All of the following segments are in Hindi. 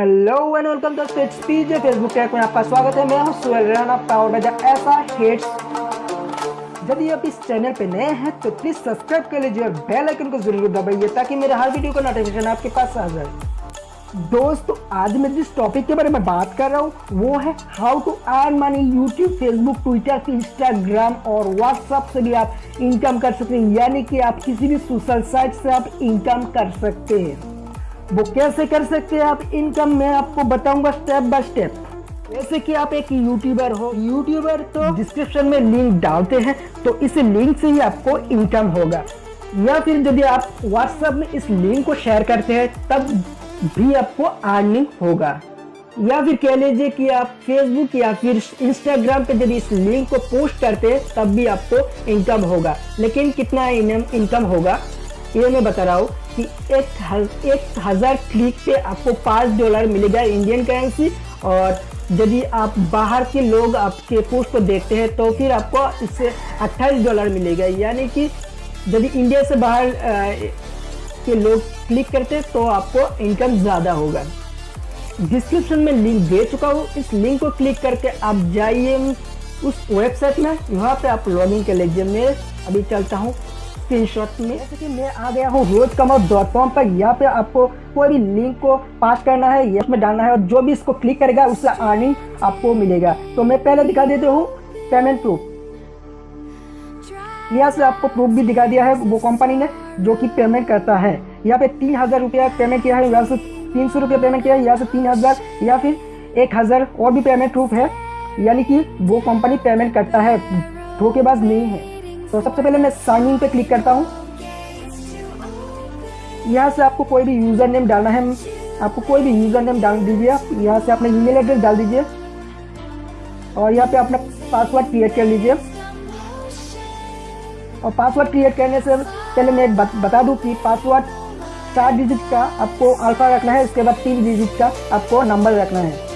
Hello and welcome to stage PJ Facebook tag में आपका स्वागत है। मैं हूँ सुहेल राणा पावर बाय ऐसा हेट्स यदि आप इस चैनल पे नए हैं तो प्लीज़ सब्सक्राइब कर लीजिए और बेल आइकन को ज़रूर दबाइए ताकि मेरे हर वीडियो का नोटिफिकेशन आपके पास आ जाए। दोस्तों, आज मैं जिस टॉपिक के बारे में बात कर रहा हूँ, वो है how to earn money YouTube Facebook Twitter Instagram और व्हाट्सएप से भी आप इनकम कर सकते हैं। यानी कि आप किसी भी सोशल साइट से आप इनकम कर सकते हैं। वो कैसे कर सकते हैं आप इनकम मैं आपको बताऊँगा स्टेप बाय स्टेप जैसे कि आप एक यूट्यूबर हो यूट्यूबर तो डिस्क्रिप्शन में लिंक डालते हैं तो इस लिंक से ही आपको इनकम होगा। या फिर यदि आप व्हाट्सएप में इस लिंक को शेयर करते हैं, तब भी आपको अर्निंग होगा। या फिर कह लीजिए कि आप फेसबुक या फिर इंस्टाग्राम पे यदि इस लिंक को पोस्ट करते हैं, तब भी आपको इनकम होगा। लेकिन कितना इनकम होगा, ये मैं बता रहा हूँ। कि एक एक हज़ार क्लिक पे आपको पाँच डॉलर मिलेगा इंडियन करेंसी और यदि आप बाहर के लोग आपके पोस्ट को देखते हैं तो फिर आपको इससे अट्ठाईस डॉलर मिलेगा। यानी कि यदि इंडिया से बाहर के लोग क्लिक करते हैं तो आपको इनकम ज़्यादा होगा। डिस्क्रिप्शन में लिंक दे चुका हूँ। इस लिंक को क्लिक करके आप जाइए उस वेबसाइट में। यहाँ पे आप लॉगिन कर लीजिए। मैं अभी चलता हूँ। स्क्रीनशॉट में। जैसे कि मैं आ गया हूँ रोज कमाओ डॉट कॉम पर। यहाँ पे आपको कोई भी लिंक को पास करना है या में डालना है और जो भी इसको क्लिक करेगा, उसका अर्निंग आपको मिलेगा। तो मैं पहले दिखा देता हूँ पेमेंट प्रूफ यहाँ से आपको प्रूफ भी दिखा दिया है वो कंपनी ने, जो कि पेमेंट करता है। यहाँ पे तीन हज़ार रुपया पेमेंट किया है, यहाँ से तीन सौ रुपया पेमेंट किया है, यहाँ से तीन हज़ार या फिर एक हज़ार और भी पेमेंट प्रूफ है। यानी कि वो कंपनी पेमेंट करता है, धोखेबाज नहीं है। तो सबसे पहले मैं साइन इन पे क्लिक करता हूँ। यहाँ से आपको कोई भी यूज़र नेम डालना है। आपको कोई भी यूज़र नेम डाल दीजिए। आप यहाँ से अपना ईमेल एड्रेस डाल दीजिए। और यहाँ पे अपना पासवर्ड क्रिएट कर लीजिए। और पासवर्ड क्रिएट करने से पहले मैं बता दूँ कि पासवर्ड चार डिजिट का आपको अल्फ़ा रखना है। उसके बाद तीन डिजिट का आपको नंबर रखना है।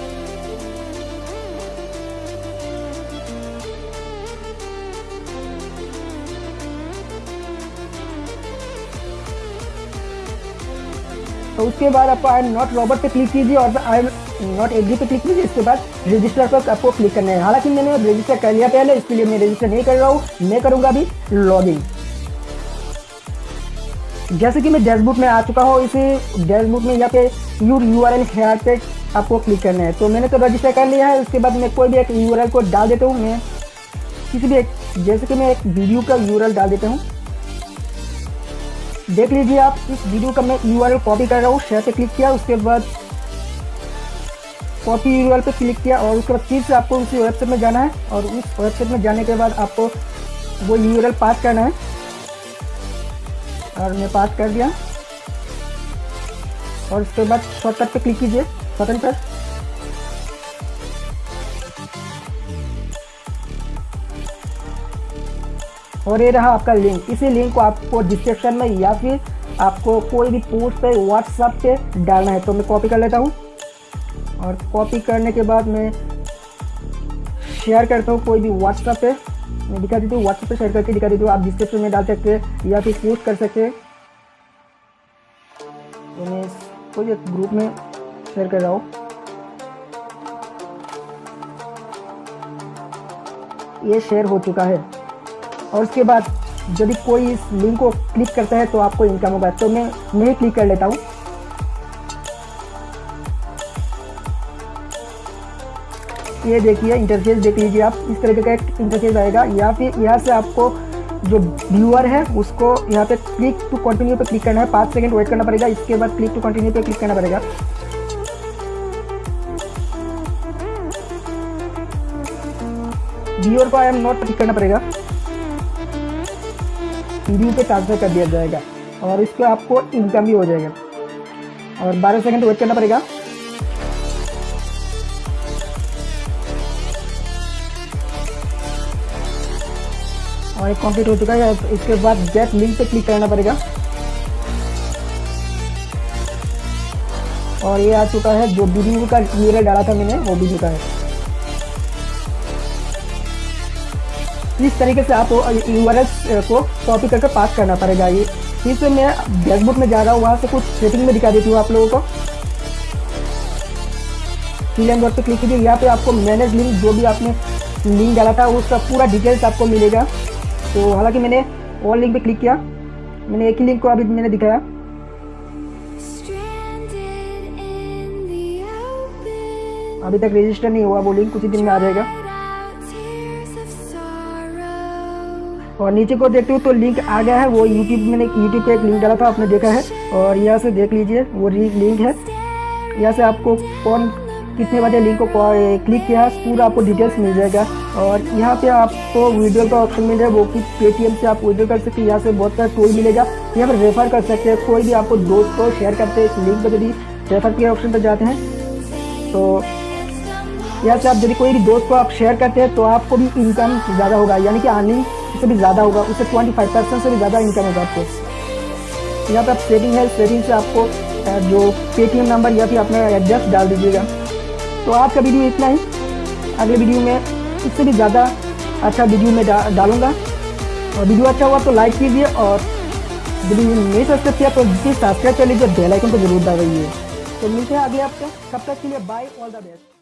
तो उसके बाद आपको आई एम नॉट रॉबर्ट पे क्लिक कीजिए और आई एम नॉट एग्री पे क्लिक कीजिए। इसके बाद रजिस्टर पर आपको क्लिक करना है। हालाँकि मैंने रजिस्टर कर लिया पहले, इसके लिए मैं रजिस्टर नहीं कर रहा हूँ। मैं करूँगा अभी लॉगिन जैसे कि मैं डैशबोर्ड में आ चुका हूँ, इसी डैशबोर्ड में यहाँ पे U U R L here पे आपको क्लिक करना है। तो मैंने तो रजिस्टर कर लिया है। उसके बाद मैं कोई भी एक यू आर एल को डाल देता हूँ। मैं किसी भी एक, जैसे कि मैं एक वीडियो का यू आर एल डाल देता हूँ। देख लीजिए आप, इस वीडियो का मैं यूआरएल कॉपी कर रहा हूँ शेयर पे क्लिक किया, उसके बाद कॉपी यू पे क्लिक किया और उसके बाद फिर से आपको उसी वेबसाइट में जाना है और उस वेबसाइट में जाने के बाद आपको वो यूआरएल पास करना है। और मैं पास कर दिया। और उसके बाद शॉर्टकट पे क्लिक कीजिए बटन पर। और ये रहा आपका लिंक इसी लिंक को आपको डिस्क्रिप्शन में या फिर आपको कोई भी पोस्ट पे व्हाट्सएप पे डालना है तो मैं कॉपी कर लेता हूँ। और कॉपी करने के बाद मैं शेयर करता हूँ कोई भी व्हाट्सएप पे। मैं दिखा देती हूँ व्हाट्सएप पे शेयर करके दिखा देती हूँ। आप डिस्क्रिप्शन में डाल सकते हैं या फिर पोस्ट कर सकते तो मैं कोई एक ग्रुप में शेयर कर रहा हूँ। ये शेयर हो चुका है। और उसके बाद यदि कोई इस लिंक को क्लिक करता है तो आपको इनकम होगा। तो मैं मैं क्लिक कर लेता हूँ। ये देखिए इंटरफेस देख लीजिए आप। इस तरीके का एक इंटरफेस आएगा। या फिर यहाँ से आपको जो व्यूअर है, उसको यहाँ पे क्लिक टू कंटिन्यू पे क्लिक करना है। पाँच सेकंड वेट करना पड़ेगा। इसके बाद क्लिक टू कंटिन्यू पे क्लिक करना पड़ेगा। व्यूअर को आई एम नॉट क्लिक करना पड़ेगा। वीडियो पे ट्रांसफ़र कर दिया जाएगा और इसको आपको इनकम भी हो जाएगा। और 12 सेकंड वेट करना पड़ेगा। और एक कंप्लीट हो चुका है इसके बाद गेट लिंक पे क्लिक करना पड़ेगा। और ये आ चुका है जो वीडियो का यूआरएल डाला था मैंने, वो भी चुका है। इस तरीके से आप यू को कॉपी करके पास करना पड़ेगा ये? फिर से मैं डैशबोर्ड में जा रहा हूँ वहाँ से कुछ सेटिंग में दिखा देती हूँ आप लोगों को। फिल एंड वर्क पे क्लिक कीजिए यहाँ पे आपको मैनेज लिंक जो भी आपने लिंक डाला था उसका पूरा डिटेल्स आपको मिलेगा। तो हालाँकि मैंने ऑल लिंक पे क्लिक किया मैंने एक ही लिंक को अभी मैंने दिखाया। अभी तक रजिस्टर नहीं हुआ वो लिंक कुछ ही दिन में आ जाएगा। और नीचे को देखते हो तो लिंक आ गया है, वो यूट्यूब मैंने यूट्यूब पे एक लिंक डाला था, आपने देखा है। और यहाँ से देख लीजिए, वो लिंक है। यहाँ से आपको कौन, कितने बजे लिंक को क्लिक किया है, पूरा आपको डिटेल्स मिल जाएगा। और यहाँ पे आपको वीडियो का ऑप्शन मिल जाएगा वो कि पेटीएम से आप वीडियो कर सकते हैं। यहाँ से बहुत सारा टूल मिलेगा। यहाँ पर रेफर कर सकते हैं। कोई भी आपको दोस्त को शेयर करते हैं, इस लिंक पर यदि रेफर के ऑप्शन पर जाते हैं तो यहाँ से आप यदि कोई भी दोस्त को आप शेयर करते हैं तो आपको भी इनकम ज़्यादा होगा। यानी कि अर्निंग से भी ज़्यादा होगा उससे ट्वेंटी फाइव परसेंट से भी ज़्यादा इनकम होगा आपको। यहाँ पर आप सेटिंग है सेटिंग से आपको जो पेटीएम नंबर या फिर अपना एड्रेस डाल दीजिएगा। तो आज का वीडियो इतना ही अगले वीडियो में इससे भी ज़्यादा अच्छा वीडियो में डा, डालूँगा। और वीडियो अच्छा हुआ तो लाइक कीजिए और यदि नहीं सब्सक्राइब किया तो प्लीज़ सब्सक्राइब कर लीजिए बेल आइकन को ज़रूर दबाइए। तो मिलते हैं अगले हफ़्ते तब तक के लिए बाय ऑल द बेस्ट